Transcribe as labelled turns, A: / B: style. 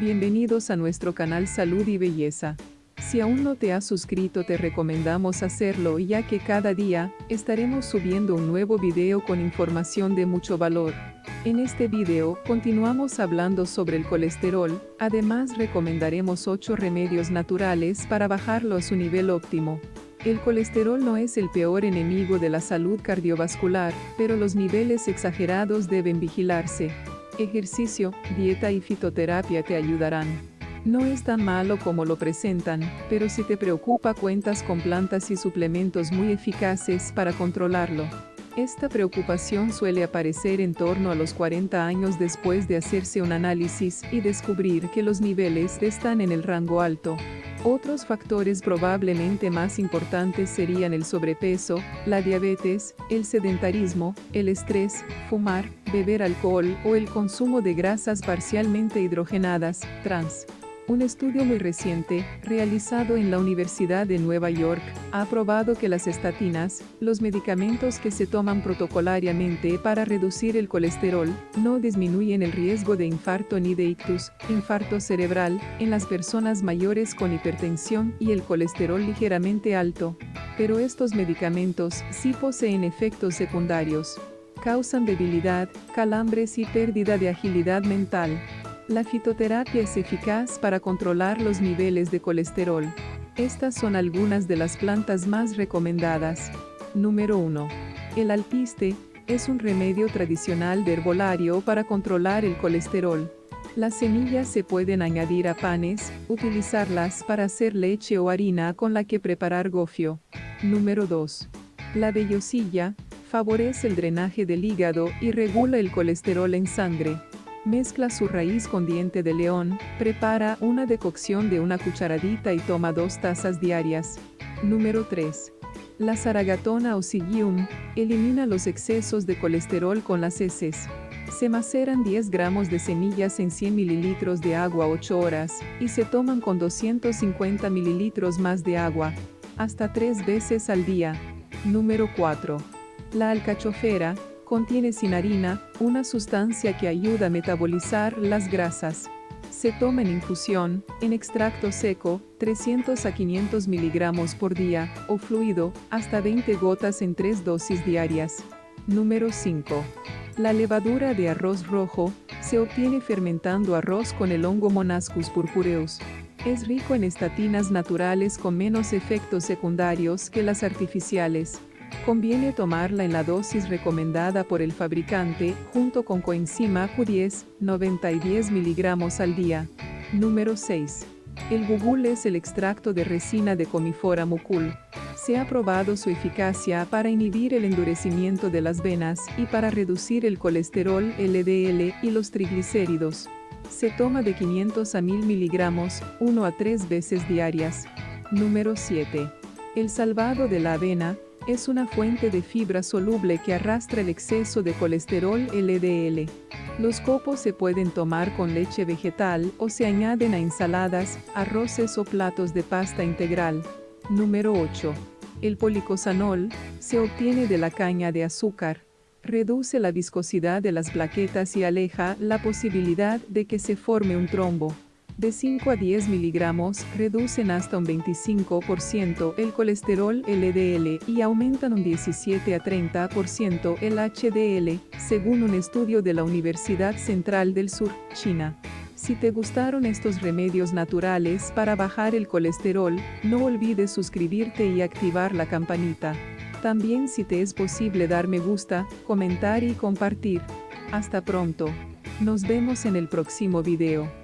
A: Bienvenidos a nuestro canal Salud y Belleza. Si aún no te has suscrito te recomendamos hacerlo ya que cada día, estaremos subiendo un nuevo video con información de mucho valor. En este video, continuamos hablando sobre el colesterol, además recomendaremos 8 remedios naturales para bajarlo a su nivel óptimo. El colesterol no es el peor enemigo de la salud cardiovascular, pero los niveles exagerados deben vigilarse. Ejercicio, dieta y fitoterapia te ayudarán. No es tan malo como lo presentan, pero si te preocupa cuentas con plantas y suplementos muy eficaces para controlarlo. Esta preocupación suele aparecer en torno a los 40 años después de hacerse un análisis y descubrir que los niveles están en el rango alto. Otros factores probablemente más importantes serían el sobrepeso, la diabetes, el sedentarismo, el estrés, fumar, beber alcohol o el consumo de grasas parcialmente hidrogenadas, trans. Un estudio muy reciente, realizado en la Universidad de Nueva York, ha probado que las estatinas, los medicamentos que se toman protocolariamente para reducir el colesterol, no disminuyen el riesgo de infarto ni de ictus, infarto cerebral, en las personas mayores con hipertensión y el colesterol ligeramente alto. Pero estos medicamentos sí poseen efectos secundarios. Causan debilidad, calambres y pérdida de agilidad mental. La fitoterapia es eficaz para controlar los niveles de colesterol. Estas son algunas de las plantas más recomendadas. Número 1. El alpiste es un remedio tradicional de herbolario para controlar el colesterol. Las semillas se pueden añadir a panes, utilizarlas para hacer leche o harina con la que preparar gofio. Número 2. La vellosilla favorece el drenaje del hígado y regula el colesterol en sangre. Mezcla su raíz con diente de león, prepara una decocción de una cucharadita y toma dos tazas diarias. Número 3. La zaragatona o Sigium elimina los excesos de colesterol con las heces. Se maceran 10 gramos de semillas en 100 mililitros de agua 8 horas, y se toman con 250 mililitros más de agua, hasta 3 veces al día. Número 4. La alcachofera, Contiene sinarina, una sustancia que ayuda a metabolizar las grasas. Se toma en infusión, en extracto seco, 300 a 500 miligramos por día, o fluido, hasta 20 gotas en 3 dosis diarias. Número 5. La levadura de arroz rojo, se obtiene fermentando arroz con el hongo Monascus purpureus. Es rico en estatinas naturales con menos efectos secundarios que las artificiales. Conviene tomarla en la dosis recomendada por el fabricante, junto con coenzima Q10, 90 y 10 miligramos al día. Número 6. El gugul es el extracto de resina de Comifora mucul. Se ha probado su eficacia para inhibir el endurecimiento de las venas y para reducir el colesterol LDL y los triglicéridos. Se toma de 500 a 1000 miligramos, 1 a 3 veces diarias. Número 7. El salvado de la avena, es una fuente de fibra soluble que arrastra el exceso de colesterol LDL. Los copos se pueden tomar con leche vegetal o se añaden a ensaladas, arroces o platos de pasta integral. Número 8. El policosanol se obtiene de la caña de azúcar. Reduce la viscosidad de las plaquetas y aleja la posibilidad de que se forme un trombo. De 5 a 10 miligramos reducen hasta un 25% el colesterol LDL y aumentan un 17 a 30% el HDL, según un estudio de la Universidad Central del Sur, China. Si te gustaron estos remedios naturales para bajar el colesterol, no olvides suscribirte y activar la campanita. También si te es posible dar me gusta, comentar y compartir. Hasta pronto. Nos vemos en el próximo video.